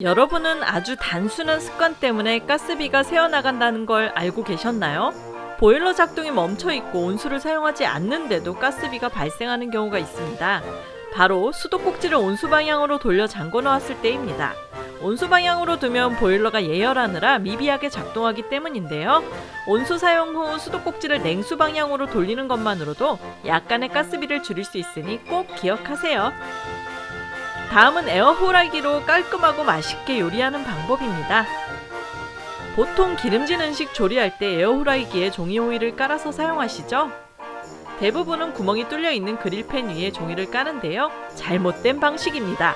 여러분은 아주 단순한 습관 때문에 가스비가 새어나간다는 걸 알고 계셨나요? 보일러 작동이 멈춰 있고 온수를 사용하지 않는데도 가스비가 발생하는 경우가 있습니다. 바로 수도꼭지를 온수 방향으로 돌려 잠궈 놓았을 때입니다. 온수 방향으로 두면 보일러가 예열하느라 미비하게 작동하기 때문인데요. 온수 사용 후 수도꼭지를 냉수 방향으로 돌리는 것만으로도 약간의 가스비를 줄일 수 있으니 꼭 기억하세요. 다음은 에어호라기로 깔끔하고 맛있게 요리하는 방법입니다. 보통 기름진 음식 조리할 때 에어후라이기에 종이 호일을 깔아서 사용하시죠? 대부분은 구멍이 뚫려 있는 그릴팬 위에 종이를 까는데요. 잘못된 방식입니다.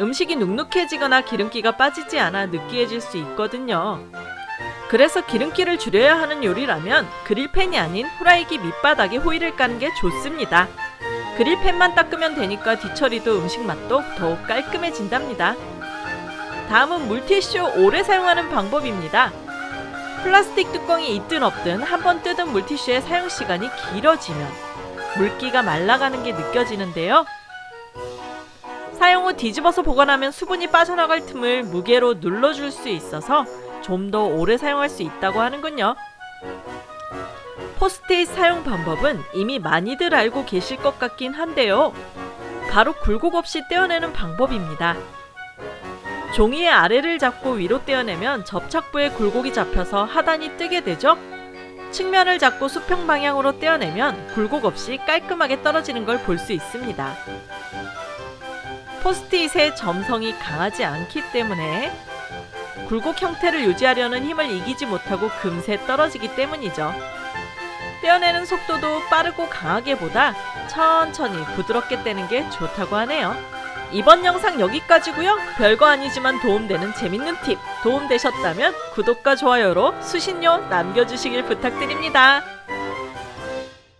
음식이 눅눅해지거나 기름기가 빠지지 않아 느끼해질 수 있거든요. 그래서 기름기를 줄여야 하는 요리라면 그릴팬이 아닌 후라이기 밑바닥에 호일을 까는 게 좋습니다. 그릴팬만 닦으면 되니까 뒤처리도 음식 맛도 더욱 깔끔해진답니다. 다음은 물티슈 오래 사용하는 방법입니다. 플라스틱 뚜껑이 있든 없든 한번 뜯은 물티슈의 사용 시간이 길어지면 물기가 말라가는 게 느껴지는데요. 사용 후 뒤집어서 보관하면 수분이 빠져나갈 틈을 무게로 눌러줄 수 있어서 좀 더 오래 사용할 수 있다고 하는군요. 포스트잇 사용 방법은 이미 많이들 알고 계실 것 같긴 한데요. 바로 굴곡 없이 떼어내는 방법입니다. 종이의 아래를 잡고 위로 떼어내면 접착부에 굴곡이 잡혀서 하단이 뜨게 되죠. 측면을 잡고 수평 방향으로 떼어내면 굴곡 없이 깔끔하게 떨어지는 걸 볼 수 있습니다. 포스트잇의 점성이 강하지 않기 때문에 굴곡 형태를 유지하려는 힘을 이기지 못하고 금세 떨어지기 때문이죠. 떼어내는 속도도 빠르고 강하게보다 천천히 부드럽게 떼는 게 좋다고 하네요. 이번 영상 여기까지고요. 별거 아니지만 도움되는 재밌는 팁 도움되셨다면 구독과 좋아요로 수신료 남겨주시길 부탁드립니다.